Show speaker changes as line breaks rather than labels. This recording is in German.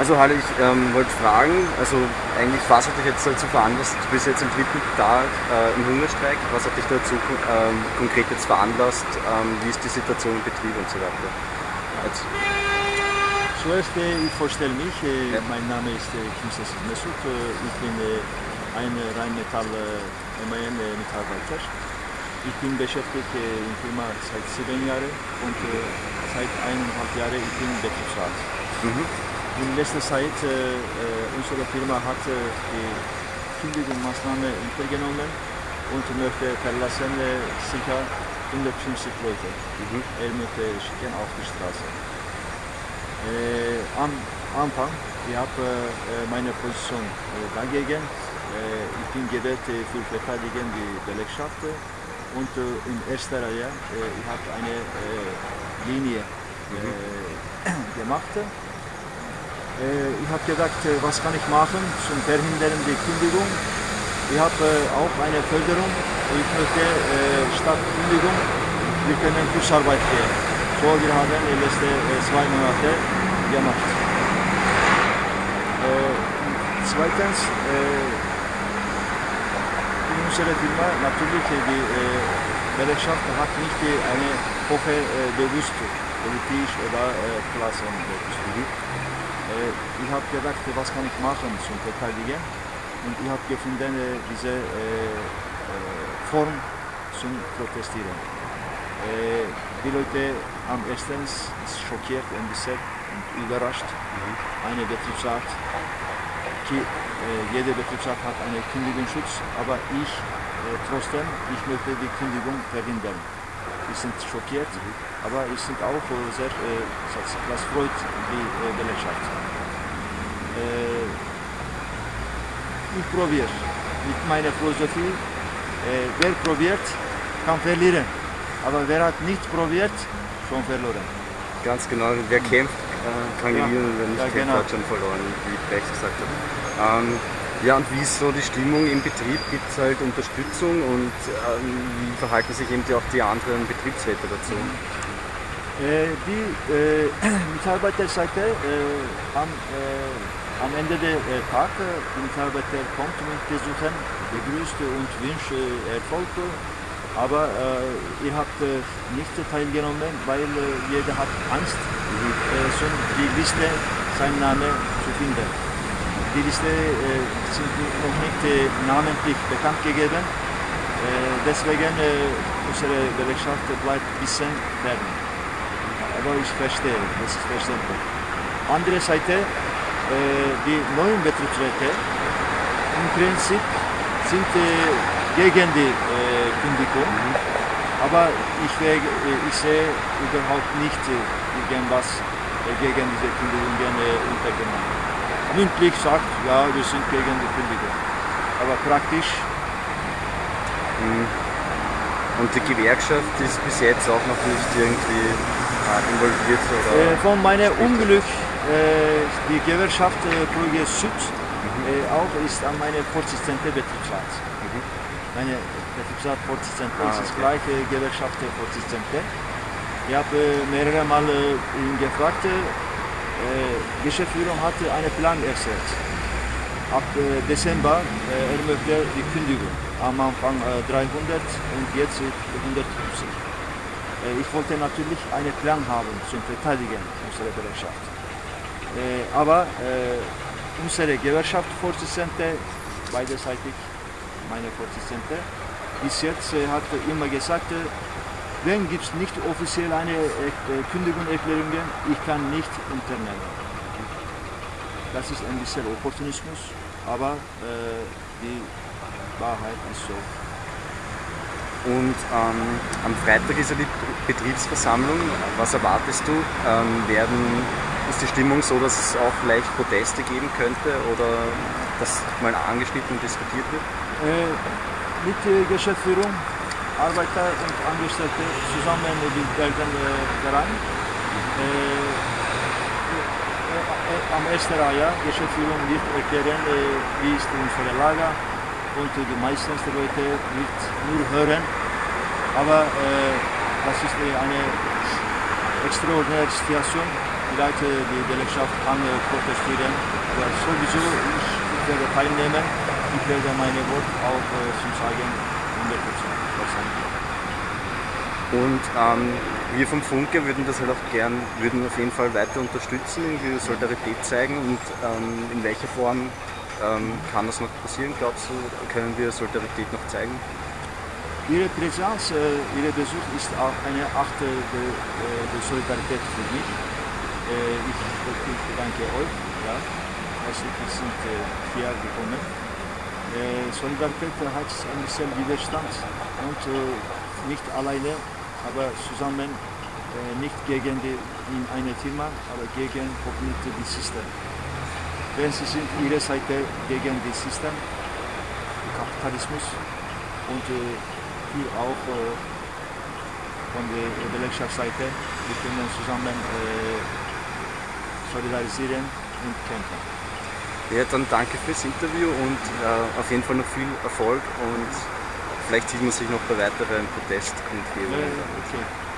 Also Halle, ich ähm, wollte fragen, also eigentlich, was hat dich jetzt dazu veranlasst, du bist jetzt am dritten Tag äh, im Hungerstreik, was hat dich dazu ähm, konkret jetzt veranlasst, ähm, wie ist die Situation im Betrieb und so weiter? Jetzt.
Zuerst, äh, ich vorstelle mich, äh,
Ja.
mein Name ist äh, Kimses Mesut, ich bin äh, ein Rheinmetall äh, MAN äh. Ich bin beschäftigt äh, in Firma seit sieben Jahren und äh, seit eineinhalb Jahren ich bin Betriebsrat.
Mhm.
In letzter Zeit äh, äh, unsere Firma hat äh, die Kündigungsmaßnahme untergenommen und möchte verlassen äh, ca. 150 Leute.
Mhm.
Er möchte schicken auf die Straße. Äh, am Anfang, ich habe äh, meine Position dagegen. Ich bin gewählt äh, für Verteidigen die Belegschaft und äh, in erster Reihe äh, ich habe eine äh, Linie äh, gemacht. Ich habe gedacht, was kann ich machen zum Verhindern die Kündigung. Ich habe auch eine Förderung. Ich möchte statt Kündigung, wir können Kursarbeit gehen. So wir haben die letzten zwei Monate gemacht. Zweitens, in unserer Firma natürlich äh, die äh, Belegschaft hat nicht eine hohe äh, bewusst politisch oder Klassenbewusst. Äh, ich habe gedacht, was kann ich machen zum Verteidigen und ich habe gefunden diese Form zum Protestieren. Die Leute am ersten schockiert bisschen und überrascht. Eine Betriebsrat, die, äh, jeder Betriebsrat hat einen Kündigungsschutz, aber ich äh, trotzdem, ich möchte die Kündigung verhindern. Die sind schockiert, aber ich sind auch sehr, äh, das, freut die Belegschaft. Ich probiere mit meiner Philosophie, wer probiert, kann verlieren. Aber wer hat nicht probiert, schon verloren.
Ganz genau, wer kämpft, äh, kann
Ja.
gewinnen, wer nicht
Ja, genau.
hat schon verloren, wie Brecht gesagt hat. Ähm, ja, und wie ist so die Stimmung im Betrieb? Gibt es halt Unterstützung und ähm, wie verhalten sich eben die, auch die anderen Betriebsräte dazu?
Äh, die äh, Mitarbeiterseite äh, am, äh, am Ende des äh, Tages, die Mitarbeiter kommt und besuchen, begrüßt und wünscht äh, Erfolg. Aber äh, ihr habt äh, nicht teilgenommen, weil äh, jeder hat Angst, äh, so die Liste, seinen Namen zu finden. Die Liste sind noch nicht namentlich bekannt gegeben. Deswegen unsere Belegschaft bleibt ein bisschen fern. Aber ich verstehe, das ist verständlich. Andere Seite, die neuen Betriebsräte im Prinzip sind gegen die äh, Kündigung. Aber ich, äh, ich sehe überhaupt nicht äh, irgendwas äh, gegen diese Kündigungen äh, untergenommen. Mündlich sagt, ja, wir sind gegen die Kündigung. Aber praktisch,
Mhm. Und die Gewerkschaft ist bis jetzt auch noch nicht irgendwie äh, involviert oder
Äh, von meinem Unglück, äh, die Gewerkschaft äh, Brügge Süd äh, auch ist an meine Vorsitzende Betriebsrat. Meine Betriebsrat-Vorsitzende
Ah,
ist
okay.
gleiche Gewerkschaft-Vorsitzende. Ich habe äh, mehrere Mal äh, ihn gefragt, äh, Geschäftsführung hatte einen Plan erstellt. Ab äh, Dezember äh, er möchte die Kündigung. Am Anfang äh, 300 und jetzt äh, 150. Äh, Ich wollte natürlich einen Plan haben zum Verteidigen unserer Belegschaft. Äh, aber äh, unsere Gewerkschaftsvorsitzende, beiderseitig meine Vorsitzende, bis jetzt äh, hat immer gesagt, äh, wenn gibt es nicht offiziell eine äh, Kündigungserklärung, ich kann nicht unternehmen. Das ist ein bisschen Opportunismus, aber äh, die Wahrheit ist so.
Und ähm, am Freitag ist ja die Betriebsversammlung. Was erwartest du? Ähm, werden, ist die Stimmung so, dass es auch vielleicht Proteste geben könnte oder dass mal angeschnitten und diskutiert wird?
Mit der Geschäftsführung, Arbeiter und Angestellte zusammen werden äh, daran. Äh, äh, äh, am ersten Reihe Geschäftsführung wird erklären, wie ist unsere Lage und die meisten Leute wird nur hören. Aber das ist eine extraordinäre Situation. Vielleicht die Belegschaft kann protestieren. Sowieso, ich, ich werde teilnehmen. Ich werde meine Wort auch äh, zum Sagen 100%
Und ähm, wir vom Funke würden das halt auch gern, würden auf jeden Fall weiter unterstützen, irgendwie Solidarität zeigen und ähm, in welcher Form ähm, kann das noch passieren, glaubst du, können wir Solidarität noch zeigen?
Ihre Präsenz, äh, Ihr Besuch ist auch eine Art der, der Solidarität für mich. Äh, ich, ich bedanke euch, ja, hierher gekommen. Äh, Solidarität hat ein bisschen Widerstand und nicht alleine, aber zusammen, nicht gegen die, in eine Firma, aber gegen die System. Denn sie sind ihre Seite gegen das System, Kapitalismus und wir auch von der Belegschaftsseite, wir können zusammen solidarisieren und kämpfen.
Ja, dann danke fürs Interview und äh, auf jeden Fall noch viel Erfolg und vielleicht sieht man sich noch bei weiteren Protestkundgebungen.
Äh, okay.